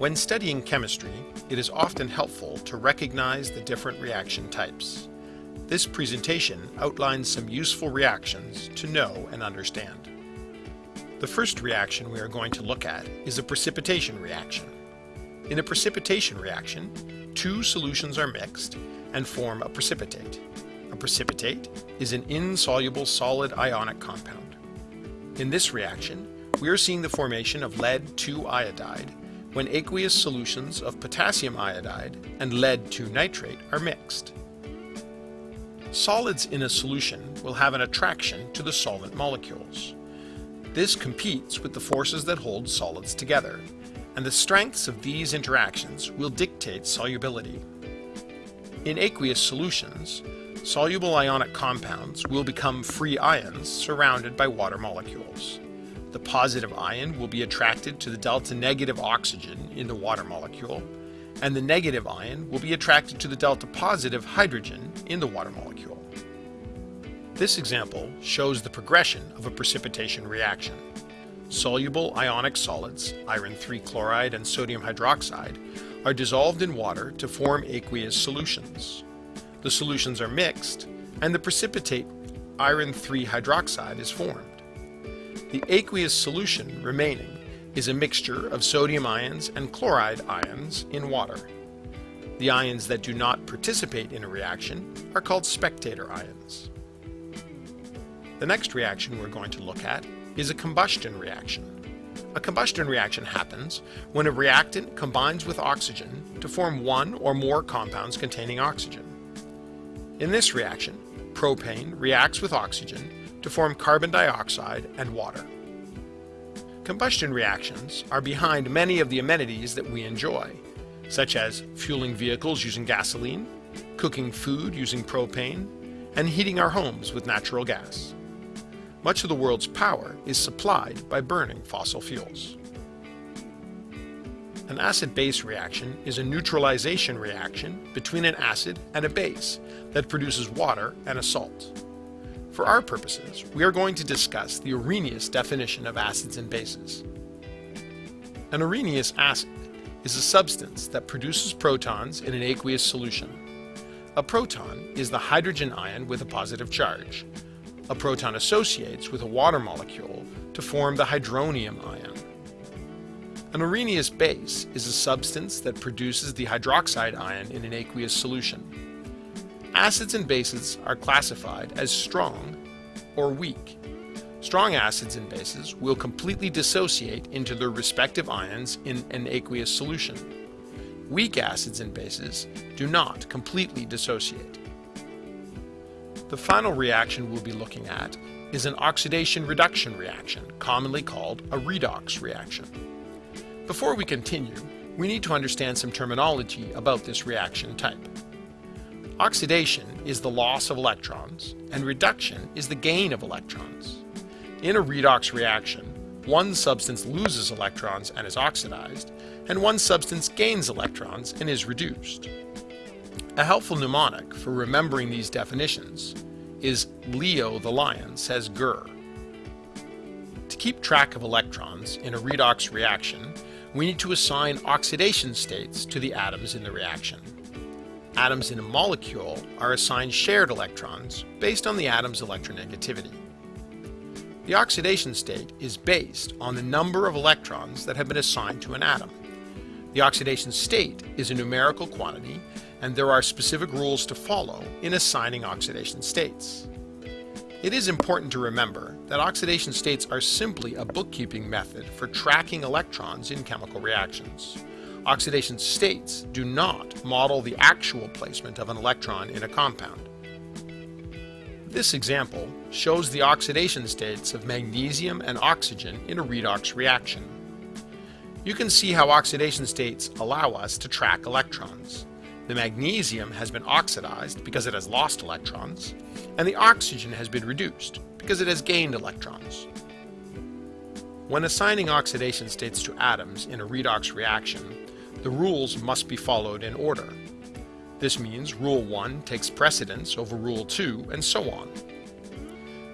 When studying chemistry, it is often helpful to recognize the different reaction types. This presentation outlines some useful reactions to know and understand. The first reaction we are going to look at is a precipitation reaction. In a precipitation reaction, two solutions are mixed and form a precipitate. A precipitate is an insoluble solid ionic compound. In this reaction, we are seeing the formation of lead-2 iodide when aqueous solutions of potassium iodide and lead-2 nitrate are mixed. Solids in a solution will have an attraction to the solvent molecules. This competes with the forces that hold solids together, and the strengths of these interactions will dictate solubility. In aqueous solutions, soluble ionic compounds will become free ions surrounded by water molecules. The positive ion will be attracted to the delta negative oxygen in the water molecule, and the negative ion will be attracted to the delta positive hydrogen in the water molecule. This example shows the progression of a precipitation reaction. Soluble ionic solids, iron 3 chloride and sodium hydroxide, are dissolved in water to form aqueous solutions. The solutions are mixed, and the precipitate iron 3 hydroxide is formed. The aqueous solution remaining is a mixture of sodium ions and chloride ions in water. The ions that do not participate in a reaction are called spectator ions. The next reaction we're going to look at is a combustion reaction. A combustion reaction happens when a reactant combines with oxygen to form one or more compounds containing oxygen. In this reaction, propane reacts with oxygen to form carbon dioxide and water. Combustion reactions are behind many of the amenities that we enjoy, such as fueling vehicles using gasoline, cooking food using propane, and heating our homes with natural gas. Much of the world's power is supplied by burning fossil fuels. An acid-base reaction is a neutralization reaction between an acid and a base that produces water and a salt. For our purposes, we are going to discuss the Arrhenius definition of acids and bases. An Arrhenius acid is a substance that produces protons in an aqueous solution. A proton is the hydrogen ion with a positive charge. A proton associates with a water molecule to form the hydronium ion. An Arrhenius base is a substance that produces the hydroxide ion in an aqueous solution. Acids and bases are classified as strong or weak. Strong acids and bases will completely dissociate into their respective ions in an aqueous solution. Weak acids and bases do not completely dissociate. The final reaction we'll be looking at is an oxidation-reduction reaction, commonly called a redox reaction. Before we continue, we need to understand some terminology about this reaction type. Oxidation is the loss of electrons, and reduction is the gain of electrons. In a redox reaction, one substance loses electrons and is oxidized, and one substance gains electrons and is reduced. A helpful mnemonic for remembering these definitions is Leo the lion says grr. To keep track of electrons in a redox reaction, we need to assign oxidation states to the atoms in the reaction. Atoms in a molecule are assigned shared electrons based on the atom's electronegativity. The oxidation state is based on the number of electrons that have been assigned to an atom. The oxidation state is a numerical quantity, and there are specific rules to follow in assigning oxidation states. It is important to remember that oxidation states are simply a bookkeeping method for tracking electrons in chemical reactions oxidation states do not model the actual placement of an electron in a compound. This example shows the oxidation states of magnesium and oxygen in a redox reaction. You can see how oxidation states allow us to track electrons. The magnesium has been oxidized because it has lost electrons, and the oxygen has been reduced because it has gained electrons. When assigning oxidation states to atoms in a redox reaction, the rules must be followed in order. This means Rule 1 takes precedence over Rule 2, and so on.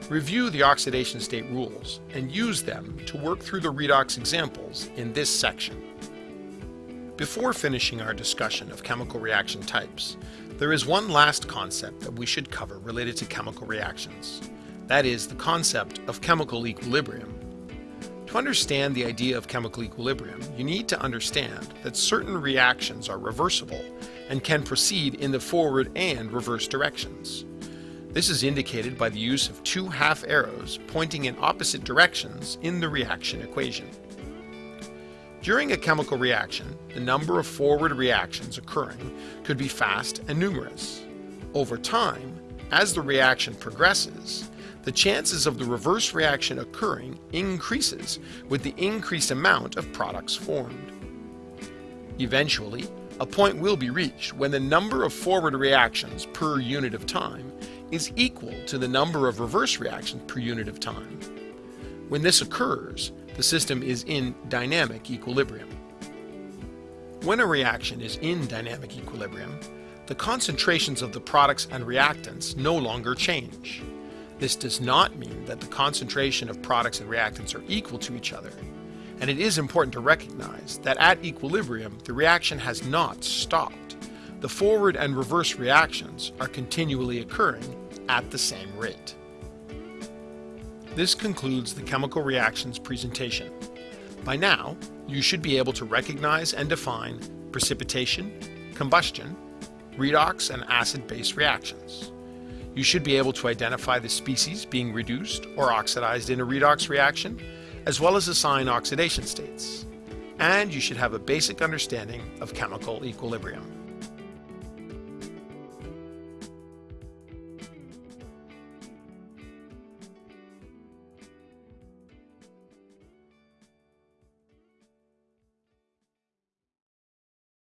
Review the oxidation state rules and use them to work through the redox examples in this section. Before finishing our discussion of chemical reaction types, there is one last concept that we should cover related to chemical reactions. That is the concept of chemical equilibrium. To understand the idea of chemical equilibrium, you need to understand that certain reactions are reversible and can proceed in the forward and reverse directions. This is indicated by the use of two half arrows pointing in opposite directions in the reaction equation. During a chemical reaction, the number of forward reactions occurring could be fast and numerous. Over time, as the reaction progresses, the chances of the reverse reaction occurring increases with the increased amount of products formed. Eventually, a point will be reached when the number of forward reactions per unit of time is equal to the number of reverse reactions per unit of time. When this occurs, the system is in dynamic equilibrium. When a reaction is in dynamic equilibrium, the concentrations of the products and reactants no longer change. This does not mean that the concentration of products and reactants are equal to each other, and it is important to recognize that at equilibrium the reaction has not stopped. The forward and reverse reactions are continually occurring at the same rate. This concludes the chemical reactions presentation. By now, you should be able to recognize and define precipitation, combustion, redox and acid-base reactions. You should be able to identify the species being reduced or oxidized in a redox reaction, as well as assign oxidation states. And you should have a basic understanding of chemical equilibrium.